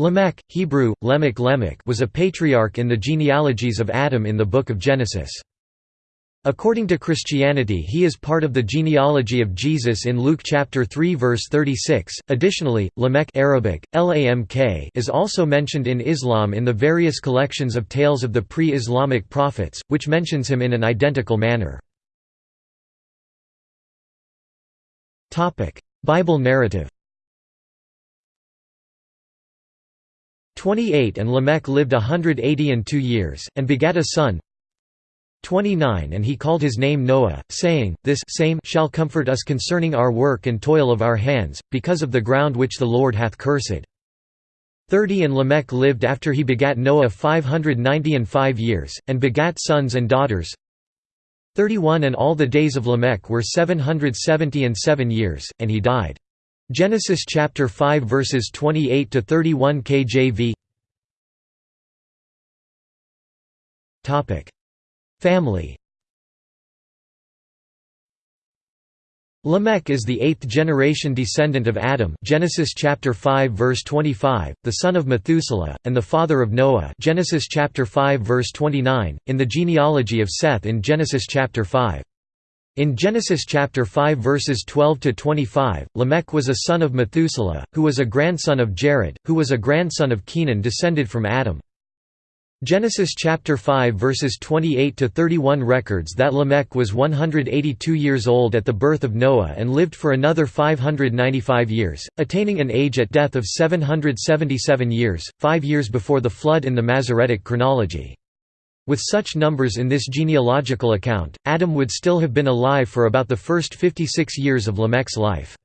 Lamech, Hebrew, Lemech Lemech was a patriarch in the genealogies of Adam in the Book of Genesis. According to Christianity he is part of the genealogy of Jesus in Luke chapter 3 verse 36. Additionally, Lamech Arabic, Lamk is also mentioned in Islam in the various collections of tales of the pre-Islamic prophets, which mentions him in an identical manner. Topic: Bible narrative 28 And Lamech lived a hundred eighty and two years, and begat a son. 29 And he called his name Noah, saying, This same shall comfort us concerning our work and toil of our hands, because of the ground which the Lord hath cursed. 30 And Lamech lived after he begat Noah five hundred ninety and five years, and begat sons and daughters. 31 And all the days of Lamech were seven hundred seventy and seven years, and he died. Genesis chapter 5 verses 28 to 31 KJV. Topic: Family. Lamech is the eighth generation descendant of Adam Genesis chapter 5 verse 25, the son of Methuselah, and the father of Noah Genesis chapter 5 verse 29, in the genealogy of Seth in Genesis chapter 5. In Genesis chapter 5 verses 12 to 25, Lamech was a son of Methuselah, who was a grandson of Jared, who was a grandson of Kenan descended from Adam. Genesis chapter 5 verses 28 to 31 records that Lamech was 182 years old at the birth of Noah and lived for another 595 years, attaining an age at death of 777 years, 5 years before the flood in the Masoretic chronology. With such numbers in this genealogical account, Adam would still have been alive for about the first 56 years of Lamech's life.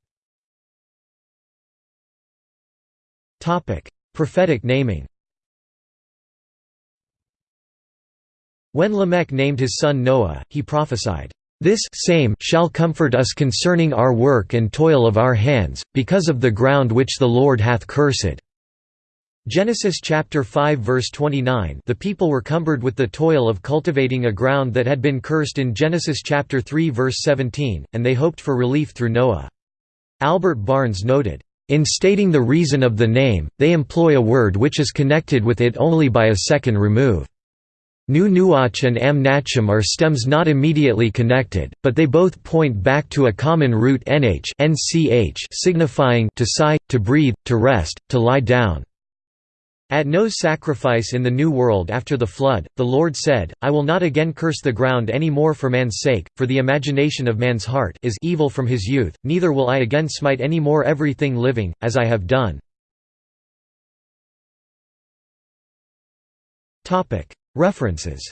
Prophetic naming When Lamech named his son Noah, he prophesied, "...this same shall comfort us concerning our work and toil of our hands, because of the ground which the Lord hath cursed." Genesis chapter 5 verse 29 The people were cumbered with the toil of cultivating a ground that had been cursed in Genesis chapter 3 verse 17, and they hoped for relief through Noah. Albert Barnes noted, "...in stating the reason of the name, they employ a word which is connected with it only by a second remove. Nu Nuach and Am Nachum are stems not immediately connected, but they both point back to a common root nh signifying to sigh, to breathe, to rest, to lie down." At Noah's sacrifice in the New World after the flood, the Lord said, I will not again curse the ground any more for man's sake, for the imagination of man's heart is evil from his youth, neither will I again smite any more everything living, as I have done. References